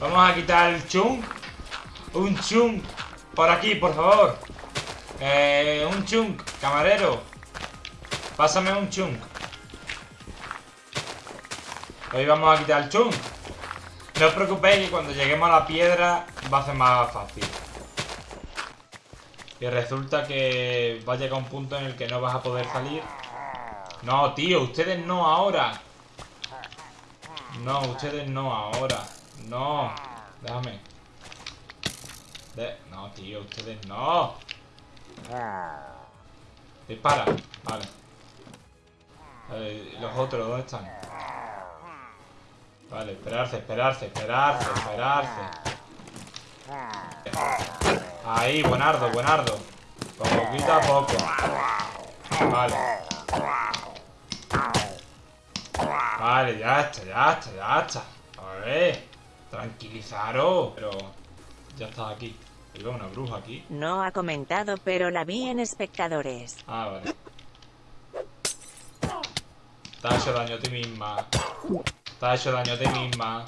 Vamos a quitar el chung. Un chung. Por aquí, por favor. Eh, un chung. Camarero. Pásame un chung. Hoy vamos a quitar el chung. No os preocupéis que cuando lleguemos a la piedra va a ser más fácil. Y resulta que va a llegar un punto en el que no vas a poder salir. No, tío, ustedes no ahora. No, ustedes no ahora. No. Déjame. No, tío, ustedes no. Dispara. Vale. Los otros, ¿dónde están? Vale, esperarse, esperarse, esperarse, esperarse. Ahí, buenardo, buenardo. Poquito a poco. Vale. Vale, ya está, ya está, ya está. A ver, tranquilizaros. Pero ya está aquí. Hay una bruja aquí. No ha comentado, pero la vi en espectadores. Ah, vale. Te ha hecho daño a ti misma. Te ha hecho daño a ti misma.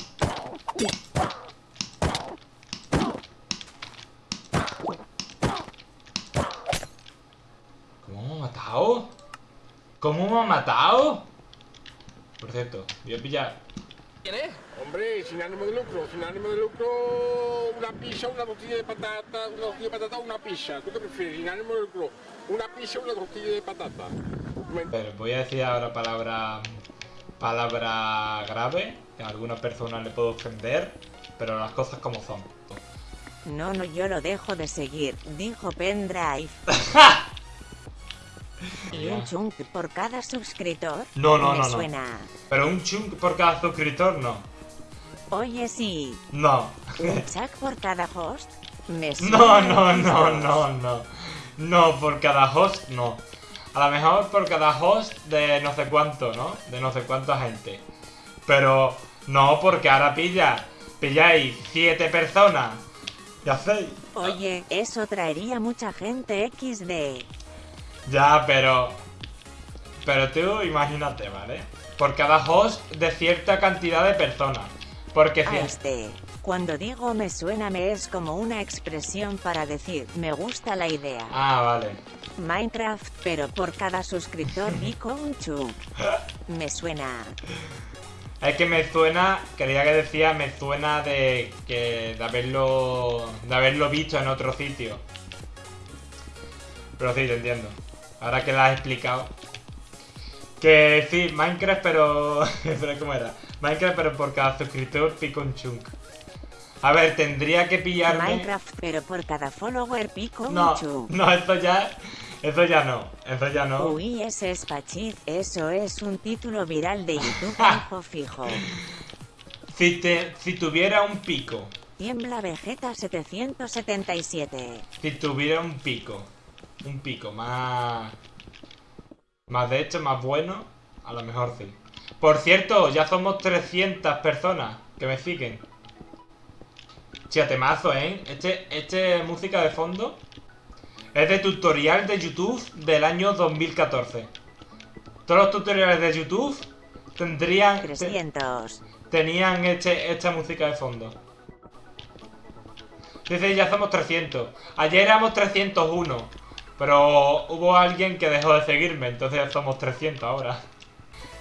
¿Cómo me ha matado? ¿Cómo me ha matado? Por cierto, voy a pillar. ¿Quién es? Hombre, sin ánimo de lucro, sin ánimo de lucro, una pizza, una tortilla de patata, una tortilla de patata, una pizza. ¿Tú qué prefieres? Sin ánimo de lucro, una pizza, una tortilla de patata. Pero voy a decir ahora palabra palabra grave, que a alguna persona le puedo ofender, pero las cosas como son. No, no, yo lo dejo de seguir, dijo Pendrive. ¿Y un chunk por cada suscriptor? No, no, no, no. Pero un chunk por cada suscriptor, no. Oye, sí. No. ¿Un chunk por cada host? Me no, no, no, no, no. No, por cada host, no. A lo mejor por cada host de no sé cuánto, ¿no? De no sé cuánta gente. Pero no, porque ahora pilla. Pilláis siete personas. Ya sé. Oye, eso traería mucha gente XD. Ya, pero... Pero tú imagínate, ¿vale? Por cada host de cierta cantidad de personas. Porque... A este, cuando digo me suena me es como una expresión para decir me gusta la idea. Ah, vale. Minecraft, pero por cada suscriptor pico un chunk. Me suena. Es que me suena, quería que decía, me suena de que de haberlo de haberlo visto en otro sitio. Pero sí, te entiendo. Ahora que la has explicado. Que sí, Minecraft, pero... pero ¿cómo era? Minecraft, pero por cada suscriptor pico un chunk. A ver, tendría que pillarme... Minecraft, pero por cada follower pico no, un chunk. No, esto ya... Eso ya no, eso ya no. Uy, ese es Pachit, eso es un título viral de YouTube fijo fijo. Si, te, si tuviera un pico. Tiembla Vegeta 777. Si tuviera un pico. Un pico más... Más de hecho, más bueno. A lo mejor sí. Por cierto, ya somos 300 personas que me siguen. Chiatemazo, ¿eh? Este, este música de fondo es de tutorial de YouTube del año 2014. Todos los tutoriales de YouTube tendrían... 300. tenían este, esta música de fondo. Dice, ya somos 300. Ayer éramos 301. Pero hubo alguien que dejó de seguirme, entonces somos 300 ahora.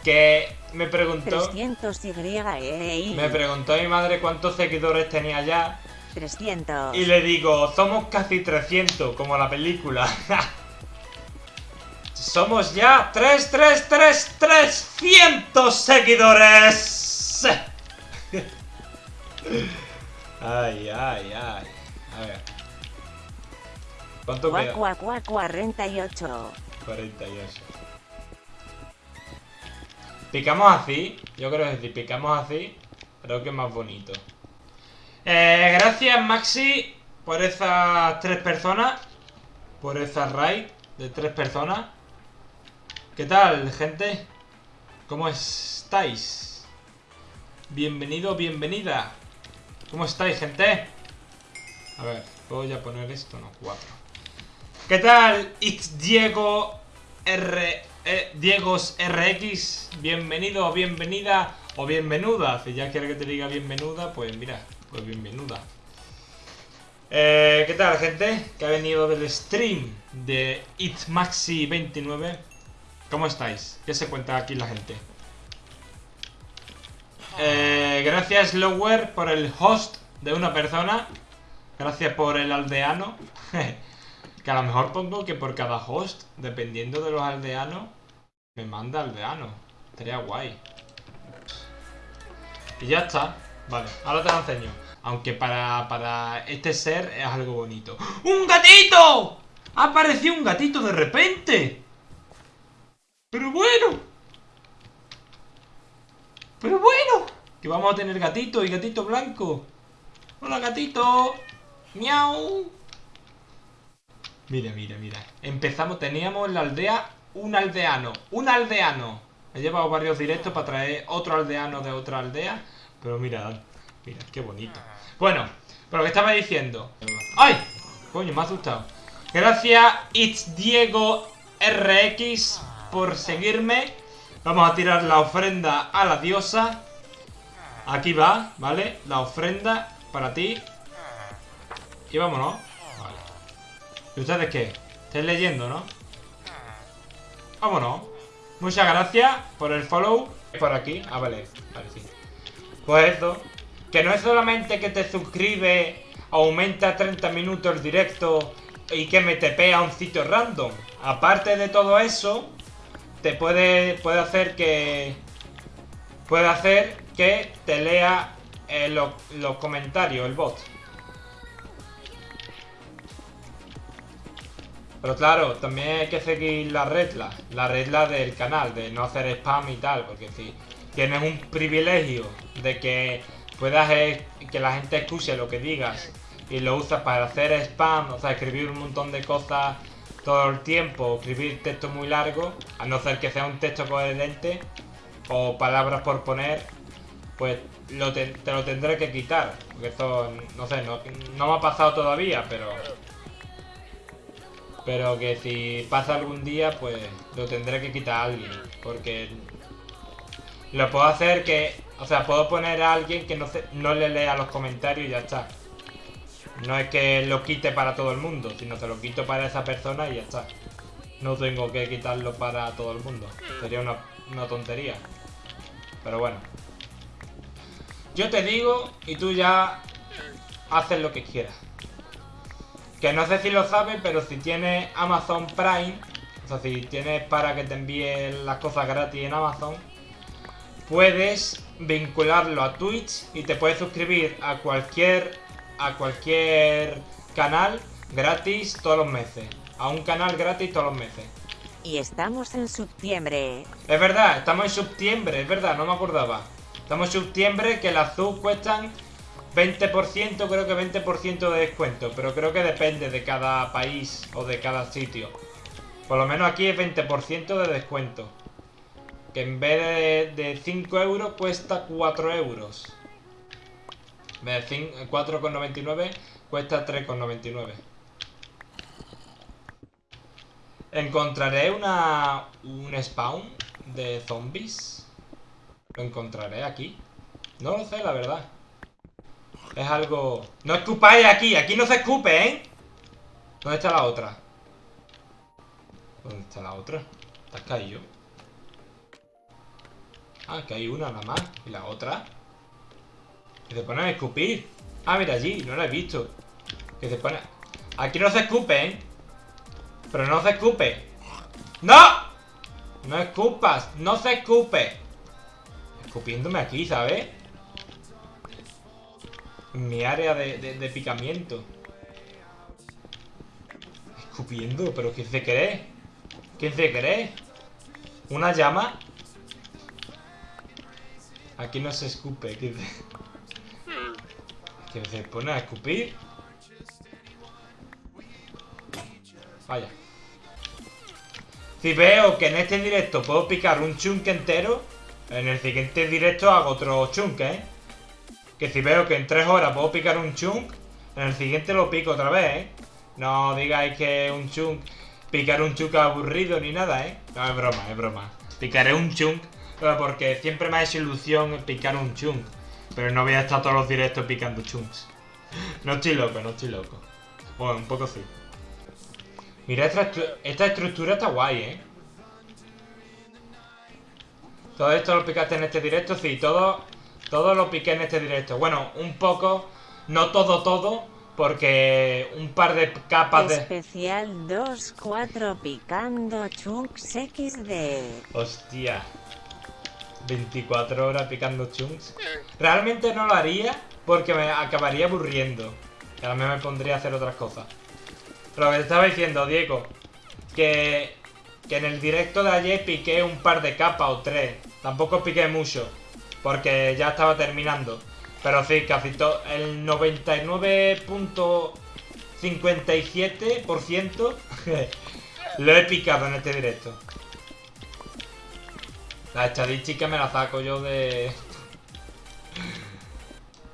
Que me preguntó... 300 y Me preguntó mi madre cuántos seguidores tenía ya 300. Y le digo, somos casi 300, como la película. somos ya 3, 3, 3, 300 seguidores. ay, ay, ay. A ver. ¿Cuánto queda? 48. 48. Picamos así. Yo creo que si picamos así, creo que es más bonito. Eh, gracias Maxi por esas tres personas. Por esa raid de tres personas. ¿Qué tal, gente? ¿Cómo estáis? Bienvenido, bienvenida. ¿Cómo estáis, gente? A ver, ¿puedo ya poner esto? No, cuatro. ¿Qué tal? It's Diego R... Eh, Diegos RX. Bienvenido o bienvenida o bienvenuda. Si ya quiere que te diga bienvenuda, pues mira, pues bienvenida. Eh, ¿Qué tal, gente? Que ha venido del stream de ItMaxi29. ¿Cómo estáis? ¿Qué se cuenta aquí la gente? Eh, gracias, Lower, por el host de una persona. Gracias por el aldeano. que a lo mejor pongo que por cada host, dependiendo de los aldeanos, me manda aldeano. Sería guay. Y ya está. Vale, ahora te lo enseño. Aunque para, para este ser es algo bonito. ¡Un gatito! ¡Ha un gatito de repente! ¡Pero bueno! ¡Pero bueno! Que vamos a tener gatito y gatito blanco. ¡Hola, gatito! ¡Miau! Mira, mira, mira. Empezamos, teníamos en la aldea un aldeano. ¡Un aldeano! He llevado varios directos para traer otro aldeano de otra aldea. Pero mira, mira, qué bonito. Bueno, pero que estaba diciendo. ¡Ay! Coño, me ha asustado. Gracias, It's Diego RX, por seguirme. Vamos a tirar la ofrenda a la diosa. Aquí va, ¿vale? La ofrenda para ti. Y vámonos. ¿Y ustedes qué? ¿Estáis leyendo, no? Vámonos. Muchas gracias por el follow. Por aquí. Ah, vale. Pues eso. Que no es solamente que te suscribes, aumenta 30 minutos el directo y que me tepea a un sitio random. Aparte de todo eso, te puede, puede hacer que... Puede hacer que te lea eh, los comentarios, el bot. Pero claro, también hay que seguir la regla, la regla del canal, de no hacer spam y tal, porque si tienes un privilegio de que puedas que la gente escuche lo que digas y lo usas para hacer spam, o sea, escribir un montón de cosas todo el tiempo, escribir texto muy largo, a no ser que sea un texto coherente o palabras por poner, pues lo te, lo tendré que quitar. Porque esto, no sé, no me ha pasado todavía, pero... Pero que si pasa algún día, pues lo tendré que quitar a alguien. Porque lo puedo hacer que... O sea, puedo poner a alguien que no, no le lea los comentarios y ya está. No es que lo quite para todo el mundo, sino que lo quito para esa persona y ya está. No tengo que quitarlo para todo el mundo. Sería una, una tontería. Pero bueno. Yo te digo y tú ya haces lo que quieras. Que no sé si lo sabes, pero si tienes Amazon Prime, o sea, si tienes para que te envíen las cosas gratis en Amazon, puedes vincularlo a Twitch y te puedes suscribir a cualquier a cualquier canal gratis todos los meses. A un canal gratis todos los meses. Y estamos en septiembre. Es verdad, estamos en septiembre, es verdad, no me acordaba. Estamos en septiembre que las azul cuestan 20%, creo que 20% de descuento. Pero creo que depende de cada país o de cada sitio. Por lo menos aquí es 20% de descuento. Que en vez de, de 5 euros cuesta 4 euros. 4,99 cuesta 3,99. ¿Encontraré una, un spawn de zombies? ¿Lo encontraré aquí? No lo sé, la verdad. Es algo... ¡No escupáis aquí! ¡Aquí no se escupe, eh! ¿Dónde está la otra? ¿Dónde está la otra? ¿Estás caído? Ah, que hay una nada más. ¿Y la otra? Que se pone a escupir. Ah, mira allí, no lo he visto. Que se pone... Aquí no se escupe, ¿eh? Pero no se escupe. ¡No! No escupas, no se escupe. Escupiéndome aquí, ¿sabes? Mi área de, picamiento. Escupiendo, pero ¿qué se cree? ¿Qué se cree? ¿Una llama? Aquí no se escupe, ¿qué se... Que se pone a escupir. Vaya. Si veo que en este directo puedo picar un chunk entero, en el siguiente directo hago otro chunk, ¿eh? Que si veo que en tres horas puedo picar un chunk, en el siguiente lo pico otra vez, ¿eh? No digáis que un chunk, picar un chunk aburrido ni nada, ¿eh? No, es broma, es broma. Picaré un chunk, porque siempre me ha hecho ilusión picar un chunk. Pero no voy a estar todos los directos picando chunks. No estoy loco, no estoy loco. Bueno, un poco sí. Mira, esta, esta estructura está guay, ¿eh? Todo esto lo picaste en este directo, sí, todo, todo lo piqué en este directo. Bueno, un poco, no todo, todo, porque un par de capas de... Especial 2-4 picando chunks XD. Hostia. 24 horas picando chunks. Realmente no lo haría porque me acabaría aburriendo. Y ahora me pondría a hacer otras cosas. Pero lo que te estaba diciendo, Diego, que, que en el directo de ayer piqué un par de capas o tres. Tampoco piqué mucho, porque ya estaba terminando. Pero sí, casi todo, el 99.57% lo he picado en este directo. La estadística me la saco yo de...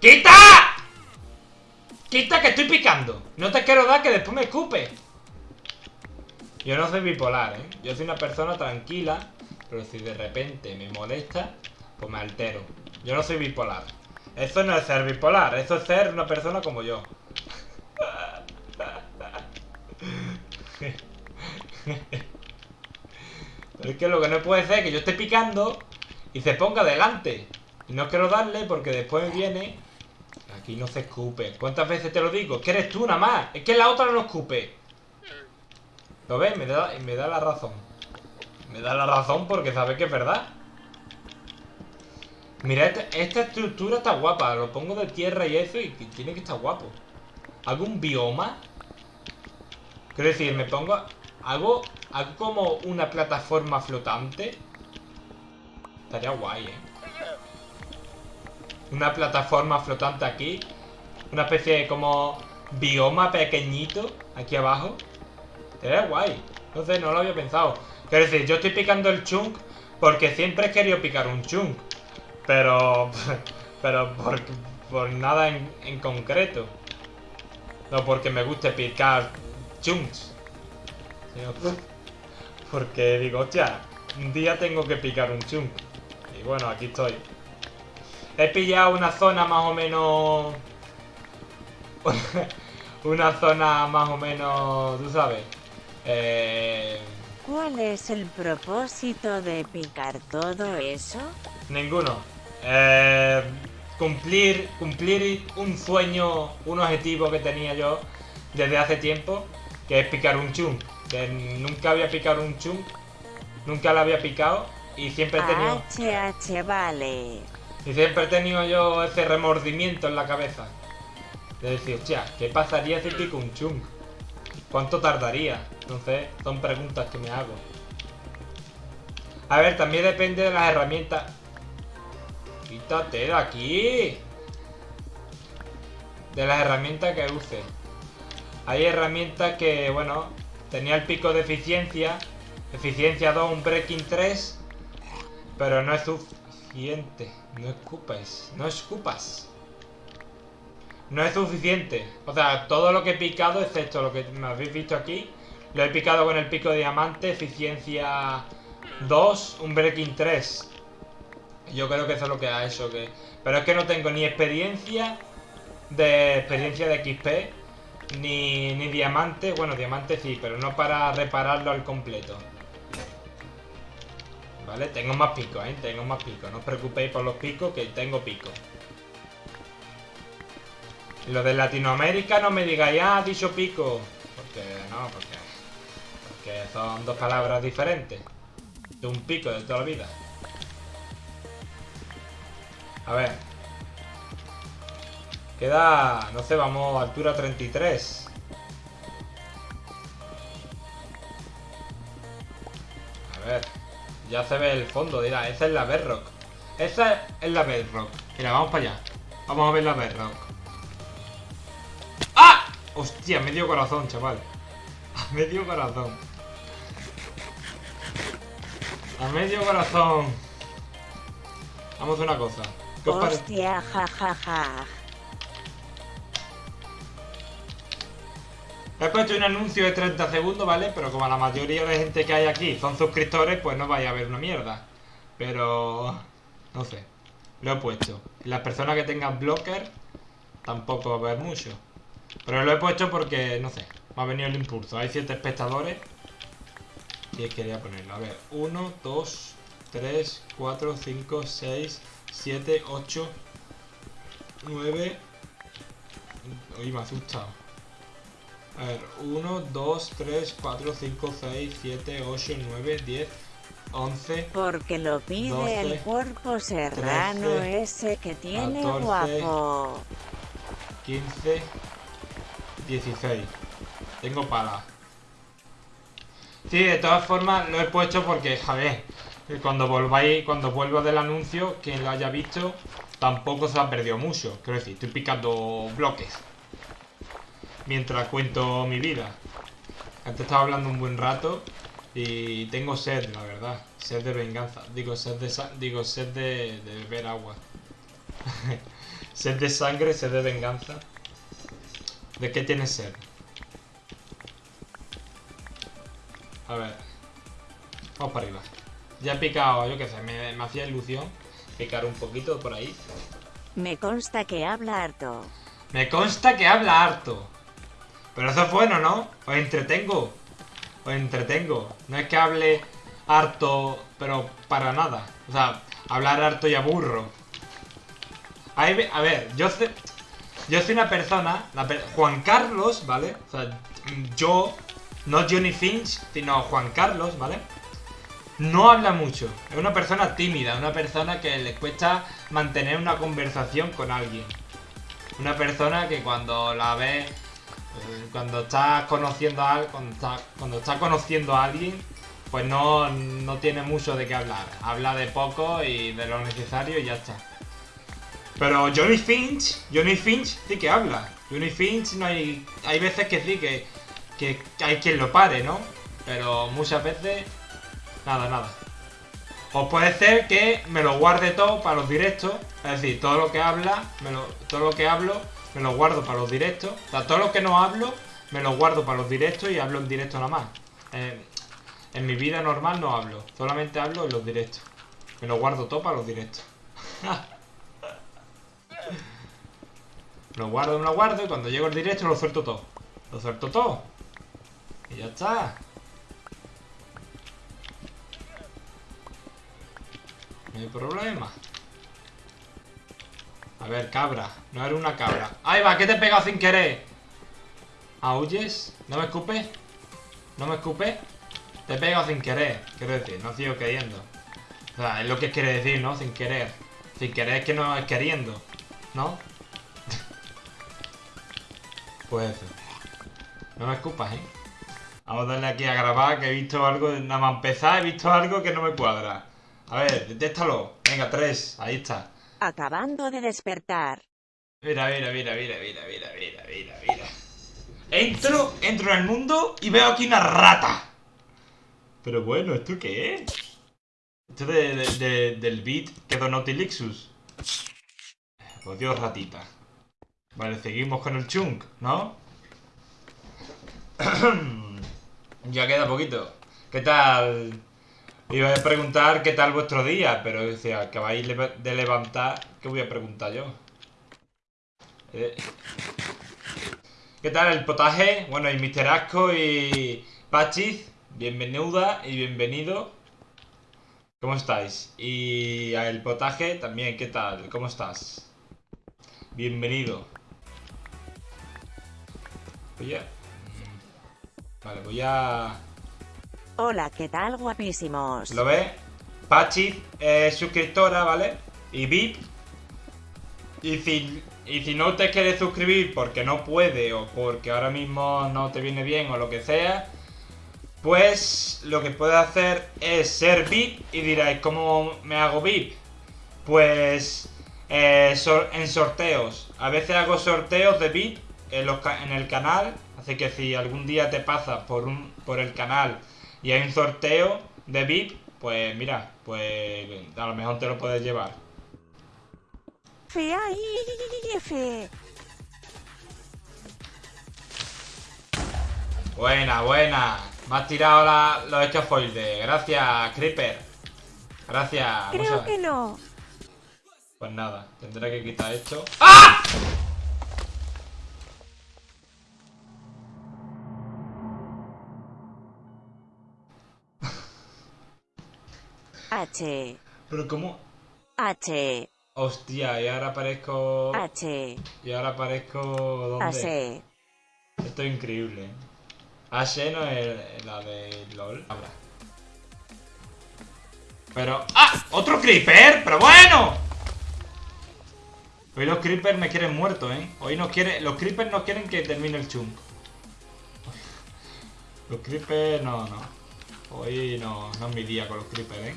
¡Quita! ¡Quita que estoy picando! No te quiero dar que después me escupe. Yo no soy bipolar, ¿eh? Yo soy una persona tranquila, pero si de repente me molesta, pues me altero. Yo no soy bipolar. Eso no es ser bipolar, eso es ser una persona como yo. Pero es que lo que no puede ser es que yo esté picando y se ponga delante. Y no quiero darle porque después viene... Aquí no se escupe. ¿Cuántas veces te lo digo? Es que eres tú nada más. Es que la otra no escupe. ¿Lo ves? Me da, me da la razón. Me da la razón porque sabe que es verdad. Mira, esta, estructura está guapa. Lo pongo de tierra y eso y tiene que estar guapo. ¿Hago un bioma? Quiero decir, me pongo... Hago, hago como una plataforma flotante. Estaría guay, ¿eh? Una plataforma flotante aquí. Una especie de como bioma pequeñito aquí abajo. Estaría guay. Sé, no lo había pensado. Quiero decir, yo estoy picando el chunk porque siempre he querido picar un chunk. Pero... Pero por, por nada en, en concreto. No porque me guste picar chunks. Sino porque digo, hostia, un día tengo que picar un chunk. Y bueno, aquí estoy. He pillado una zona más o menos... una zona más o menos, tú sabes. Eh... ¿Cuál es el propósito de picar todo eso? Ninguno. Eh, cumplir, cumplir un sueño, un objetivo que tenía yo desde hace tiempo, que es picar un chunk. Que nunca había picado un chunk, nunca lo había picado y siempre he tenido, HH vale. y siempre he tenido yo ese remordimiento en la cabeza. De decir, hostia, ¿qué pasaría si pico un chunk? ¿Cuánto tardaría? Entonces, son preguntas que me hago. A ver, también depende de las herramientas. Quítate de aquí. De las herramientas que use. Hay herramientas que, bueno, tenía el pico de eficiencia. Eficiencia 2, un breaking 3. Pero no es suficiente. No escupas. No escupas. No es suficiente. O sea, todo lo que he picado, excepto lo que me habéis visto aquí, lo he picado con el pico de diamante, eficiencia 2, un breaking 3. Yo creo que eso es lo que ha hecho que... Pero es que no tengo ni experiencia de experiencia de XP, ni, ni diamante. Bueno, diamante sí, pero no para repararlo al completo. Vale, tengo más picos, ¿eh? Tengo más picos. No os preocupéis por los picos, que tengo picos. Lo de Latinoamérica no me digáis, ah, dicho pico. Porque no, porque, porque son dos palabras diferentes. De un pico de toda la vida. A ver. Queda, no sé, vamos altura 33. A ver. Ya se ve el fondo, dirá, esa es la Bedrock. Esa es la Bedrock. Mira, vamos para allá. Vamos a ver la Bedrock. ¡Ah! Hostia, medio corazón, chaval. A medio corazón. A medio corazón. Vamos a una cosa. Hostia, jajaja. He puesto un anuncio de 30 segundos, ¿vale? Pero como la mayoría de gente que hay aquí son suscriptores, pues no vaya a ver una mierda. Pero... No sé. Lo he puesto. Las personas que tengan blocker tampoco va a haber mucho. Pero lo he puesto porque, no sé, me ha venido el impulso. Hay 7 espectadores. Y quería ponerlo. A ver, 1, 2, 3, 4, 5, 6, 7, 8, 9. Uy, me ha asustado. A ver, 1, 2, 3, 4, 5, 6, 7, 8, 9, 10, 11. Porque lo pide 12, el cuerpo serrano 13, ese que tiene 14, guapo. 15, 16. Tengo pala. Sí, de todas formas lo he puesto porque, joder, cuando volváis, cuando vuelvo del anuncio, quien lo haya visto, tampoco se ha perdido mucho. Quiero decir, estoy picando bloques. Mientras cuento mi vida. Antes estaba hablando un buen rato y tengo sed, la verdad. Sed de venganza. Digo, sed de, digo, sed de, de beber agua. sed de sangre, sed de venganza. ¿De qué tienes sed? A ver. Vamos para arriba. Ya he picado, yo qué sé, me, me hacía ilusión picar un poquito por ahí. Me consta que habla harto. Me consta que habla harto. Pero eso es bueno, ¿no? Os entretengo. Os entretengo. No es que hable harto, pero para nada. O sea, hablar harto y aburro. Ahí a ver, yo sé, yo soy una persona, la per- Juan Carlos, ¿vale? O sea, yo, no Johnny Finch, sino Juan Carlos, ¿vale? No habla mucho. Es una persona tímida, una persona que le cuesta mantener una conversación con alguien. Una persona que cuando la ves, eh, cuando estás conociendo a conociendo a alguien, pues no, no tiene mucho de qué hablar. Habla de poco y de lo necesario y ya está. Pero Johnny Finch, Johnny Finch sí que habla. Johnny Finch no hay. Hay veces que sí que, que hay quien lo pare, ¿no? Pero muchas veces. Nada, nada. O puede ser que me lo guarde todo para los directos. Es decir, todo lo que habla, todo lo que hablo, me lo guardo para los directos. O sea, todo lo que no hablo, me lo guardo para los directos y hablo en directo nada más. Eh, en mi vida normal no hablo. Solamente hablo en los directos. Me lo guardo todo para los directos. Lo guardo, me lo guardo y cuando llego al directo lo suelto todo. Lo suelto todo. Y ya está. No hay problema. A ver, cabra. No era una cabra. ¡Ahí va! ¿Qué te he pegado sin querer? ¿Aulles? ¿No me escupes? ¿No me escupes? Te he pegado sin querer. Quiero decir, no sigo queriendo. O sea, es lo que quiere decir, ¿no? Sin querer. Sin querer es que no es queriendo. ¿No? pues. No me escupas, ¿eh? Vamos a darle aquí a grabar que he visto algo, nada más empezar, he visto algo que no me cuadra. A ver, detéctalo. Venga, tres, ahí está. Acabando de despertar. Mira, mira, mira, mira, mira, mira, mira, mira, mira. Entro, entro en el mundo y veo aquí una rata. Pero bueno, ¿esto qué es? Esto de, de- de- del beat que donó Tilixus. Pues Dios, ratita. Vale, seguimos con el chunk, ¿no? ya queda poquito. ¿Qué tal? Iba a preguntar qué tal vuestro día, pero si acabáis de levantar, ¿qué voy a preguntar yo? Eh, ¿Qué tal el potaje? Bueno, y Mr. Asco y Pachis, bienvenida y bienvenido. ¿Cómo estáis? Y el potaje también, ¿qué tal? ¿Cómo estás? Bienvenido. Voy a... Vale, voy a... Hola, ¿qué tal, guapísimos? ¿Lo ves? Pachi es suscriptora, ¿vale? Y VIP. Y si, y si no te quieres suscribir porque no puede o porque ahora mismo no te viene bien o lo que sea, pues lo que puedes hacer es ser VIP y diréis, ¿cómo me hago VIP? Pues eh, en sorteos. A veces hago sorteos de VIP en el canal. Así que si algún día te pasas por, un, por el canal y hay un sorteo de VIP, pues mira, pues a lo mejor te lo puedes llevar. Fe ahí, fe. Buena, buena. Me has tirado la- los escafoides. Gracias, Creeper. Gracias. Creo que no. Pues nada, tendré que quitar esto. ¡Ah! H. Pero cómo... H. Hostia, y ahora aparezco... H. Y ahora aparezco... ¿Dónde? H. Esto es increíble. Ashe no es la de LOL. Ahora. Pero... ¡Ah! ¡Otro creeper! ¡Pero bueno! Hoy los creepers me quieren muerto, ¿eh? Hoy no quiere... Los creepers no quieren que termine el chunk. Los creepers... No, no. Hoy no, no es mi día con los creepers, ¿eh?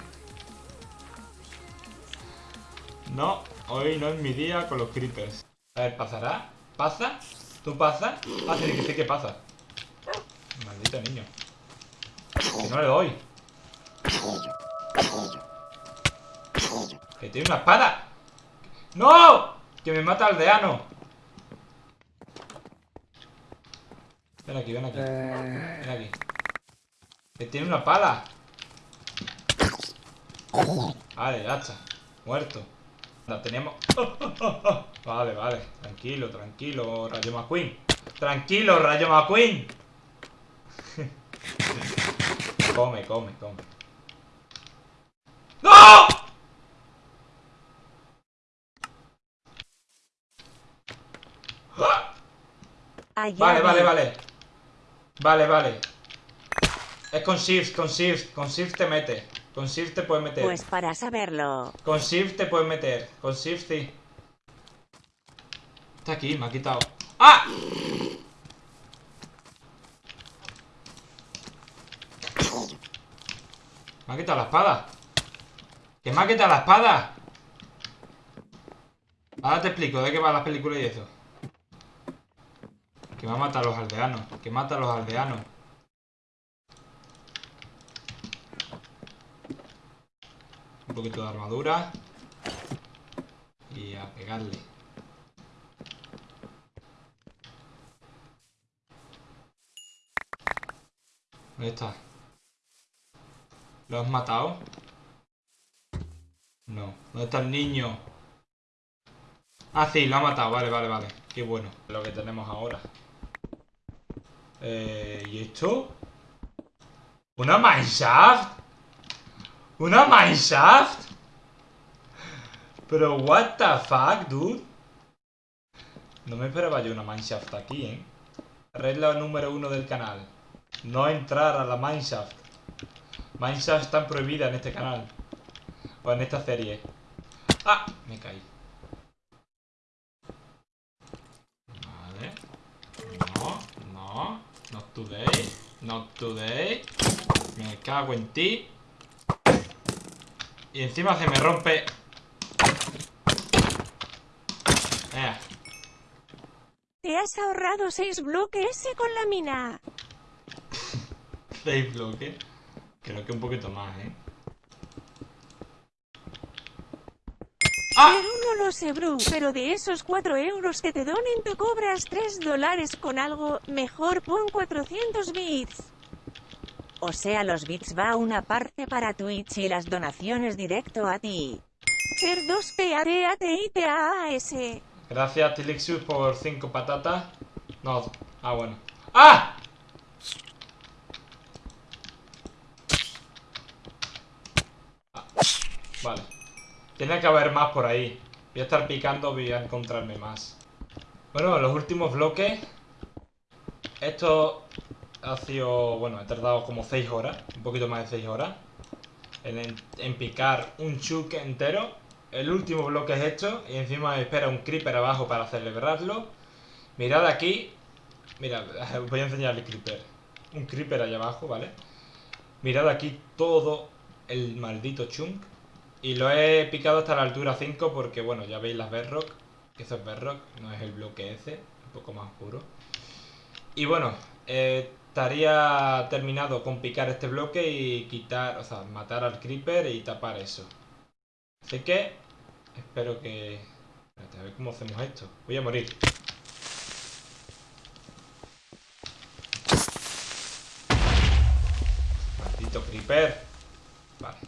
No, hoy no es mi día con los creepers. A ver, ¿pasará? ¿Pasa? ¿Tú pasas? Ah, sí, que sí que pasa. Maldito niño. Que no le doy. Que tiene una espada. ¡No! Que me mata aldeano. Ven aquí, ven aquí. Ven aquí. Que tiene una pala. Vale, hacha. Muerto. La tenemos. Vale, vale. Tranquilo, tranquilo, Rayo McQueen. Tranquilo, Rayo McQueen. come, come, come. ¡No! Allá Vale, vale, vale. Vale, vale. Es con shift, con shift. Con shift te mete. Con shift te puedes meter. Pues para saberlo. Con shift te puedes meter. Con shift sí. Está aquí, me ha quitado. ¡Ah! Me ha quitado la espada. ¿Que me ha quitado la espada? Ahora te explico de qué van las películas y eso. Que me ha matado a los aldeanos. Que mata a los aldeanos. Un poquito de armadura. Y a pegarle. ¿Dónde está? ¿Lo has matado? No. ¿Dónde está el niño? Ah, sí, lo ha matado. Vale, vale, vale. Qué bueno. Lo que tenemos ahora. Eh, ¿Y esto? ¿Una mineshaft? ¿Una mineshaft? Pero what the fuck, dude? No me esperaba yo una mineshaft aquí, ¿eh? Regla número uno del canal. No entrar a la mineshaft. Mineshaft están prohibidas en este canal. O en esta serie. ¡Ah! Me caí. Vale. No, no. Not today. Not today. Me cago en ti. Y encima se me rompe. Eh, Te has ahorrado 6 bloques con la mina. seis bloques. Creo que un poquito más, ¿eh? ¡Ah! Pero no lo sé, Bru. Pero de esos 4 euros que te donen, tú cobras 3 dólares con algo. Mejor pon 400 bits. O sea, los bits va una parte para Twitch y las donaciones directo a ti. Ser 2 p a t i t a s Gracias, Tilixus, por cinco patatas. No. Ah, bueno. ¡Ah! Ah, Vale. Tiene que haber más por ahí. Voy a estar picando, voy a encontrarme más. Bueno, los últimos bloques. Esto ha sido... Bueno, he tardado como 6 horas. Un poquito más de 6 horas. En, picar un chuk entero. El último bloque es esto. Y encima espera un creeper abajo para celebrarlo. Mirad aquí. Mirad, os voy a enseñar el creeper. Un creeper allá abajo, ¿vale? Mirad aquí todo el maldito chunk. Y lo he picado hasta la altura 5 porque, bueno, ya veis las bedrock. Eso es bedrock, no es el bloque ese. Un poco más oscuro. Y bueno, eh, estaría terminado con picar este bloque y quitar, o sea, matar al creeper y tapar eso. Así que espero que... Espérate, a ver cómo hacemos esto. Voy a morir. Maldito creeper. Vale.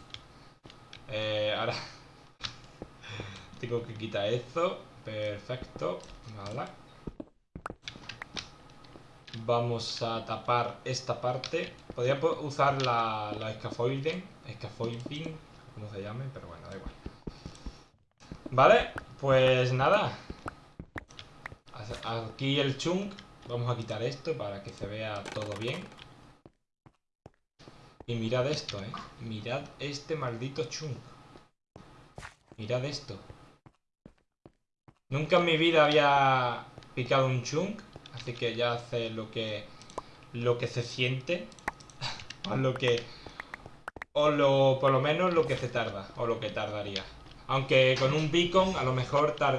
Eh, ahora... Único que quita esto. Perfecto. Vale. Vamos a tapar esta parte. Podría po- usar la, la scaffolding. Scaffolding. Como se llame, pero bueno, da igual. Vale, pues nada. Aquí el chunk. Vamos a quitar esto para que se vea todo bien. Y mirad esto, eh. Mirad este maldito chunk. Mirad esto. Nunca en mi vida había picado un chunk. Así que ya hace lo que. Lo que se siente. o lo que. O lo. Por lo menos lo que se tarda. O lo que tardaría. Aunque con un beacon a lo mejor tarda.